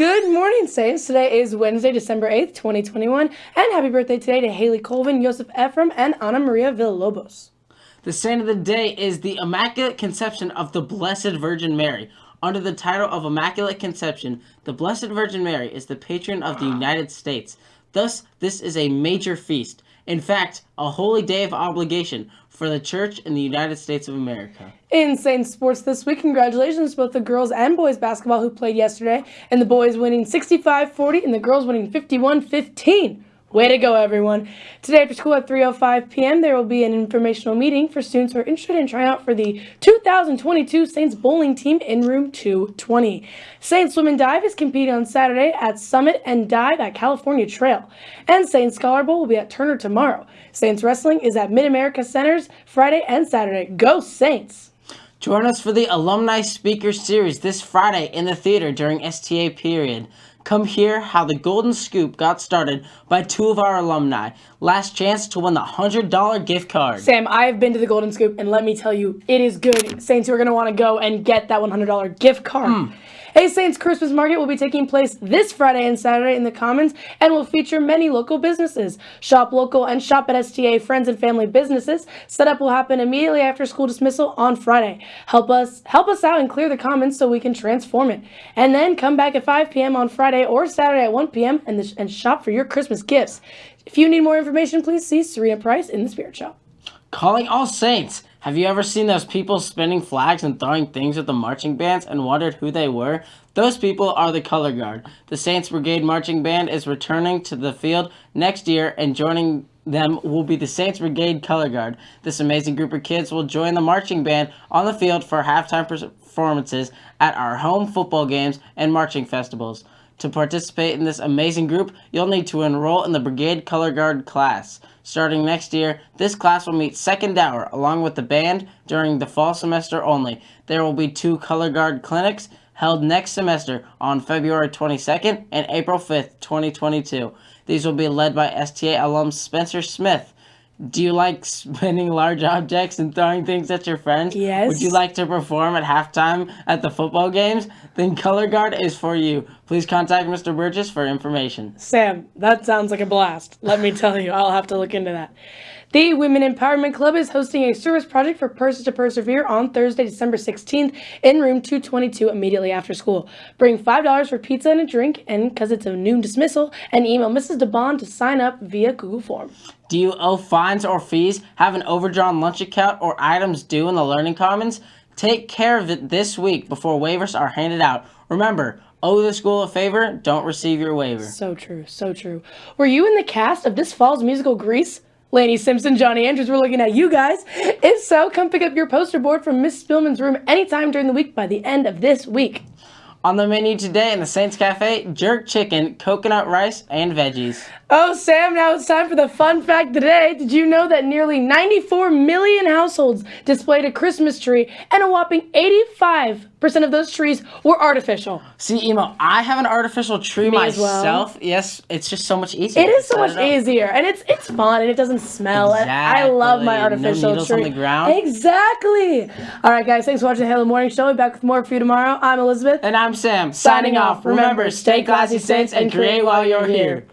Good morning, Saints. Today is Wednesday, December 8th, 2021, and happy birthday today to Haley Colvin, Joseph Ephraim, and Ana Maria Villalobos. The saint of the day is the Immaculate Conception of the Blessed Virgin Mary. Under the title of Immaculate Conception, the Blessed Virgin Mary is the patron of the United States. Thus, this is a major feast. In fact, a holy day of obligation for the Church in the United States of America. In Saints sports this week, congratulations to both the girls and boys basketball who played yesterday, and the boys winning 65-40 and the girls winning 51-15. Way to go, everyone. Today after school at 3.05 p.m., there will be an informational meeting for students who are interested in trying out for the 2022 Saints bowling team in room 220. Saints Swim and Dive is competing on Saturday at Summit and Dive at California Trail. And Saints Scholar Bowl will be at Turner tomorrow. Saints Wrestling is at Mid-America Centers Friday and Saturday. Go Saints! Join us for the Alumni Speaker Series this Friday in the theater during STA period. Come hear how the Golden Scoop got started by two of our alumni. Last chance to win the $100 gift card. Sam, I have been to the Golden Scoop, and let me tell you, it is good. Saints, you are going to want to go and get that $100 gift card. Mm. Hey Saints Christmas Market will be taking place this Friday and Saturday in the Commons and will feature many local businesses. Shop local and shop at STA friends and family businesses. Setup will happen immediately after school dismissal on Friday. Help us help us out and clear the Commons so we can transform it. And then come back at 5 p.m. on Friday or Saturday at 1 p.m. and, the, and shop for your Christmas gifts. If you need more information, please see Serena Price in the Spirit Shop. Calling all saints. Have you ever seen those people spinning flags and throwing things at the marching bands and wondered who they were? Those people are the Color Guard. The Saints Brigade Marching Band is returning to the field next year and joining them will be the Saints Brigade Color Guard. This amazing group of kids will join the marching band on the field for halftime performances at our home football games and marching festivals. To participate in this amazing group, you'll need to enroll in the Brigade Color Guard class. Starting next year, this class will meet second hour along with the band during the fall semester only. There will be two Color Guard clinics held next semester on February 22nd and April 5th, 2022. These will be led by STA alum Spencer Smith. Do you like spinning large objects and throwing things at your friends? Yes. Would you like to perform at halftime at the football games? Then Color Guard is for you. Please contact Mr. Burgess for information. Sam, that sounds like a blast. Let me tell you, I'll have to look into that. The Women Empowerment Club is hosting a service project for Persons to Persevere on Thursday, December 16th in room 222 immediately after school. Bring $5 for pizza and a drink, and because it's a noon dismissal, and email Mrs. DeBond to sign up via Google Form. Do you owe fines or fees, have an overdrawn lunch account, or items due in the Learning Commons? Take care of it this week before waivers are handed out. Remember, owe the school a favor, don't receive your waiver. So true, so true. Were you in the cast of this fall's musical Grease? Laney Simpson, Johnny Andrews, we're looking at you guys. If so, come pick up your poster board from Miss Spillman's room anytime during the week by the end of this week. On the menu today in the Saints Cafe, jerk chicken, coconut rice, and veggies. Oh, Sam, now it's time for the fun fact today. Did you know that nearly 94 million households displayed a Christmas tree and a whopping 85% of those trees were artificial? See, Emo, I have an artificial tree Me myself. Well. Yes, it's just so much easier. It is so much easier, and it's it's fun, and it doesn't smell. Exactly. I love my artificial no tree. on the ground. Exactly. All right, guys, thanks for watching the Halo Morning Show. We'll be back with more for you tomorrow. I'm Elizabeth. And I'm Sam. Signing off. Remember, stay classy, Saints, and create while you're here.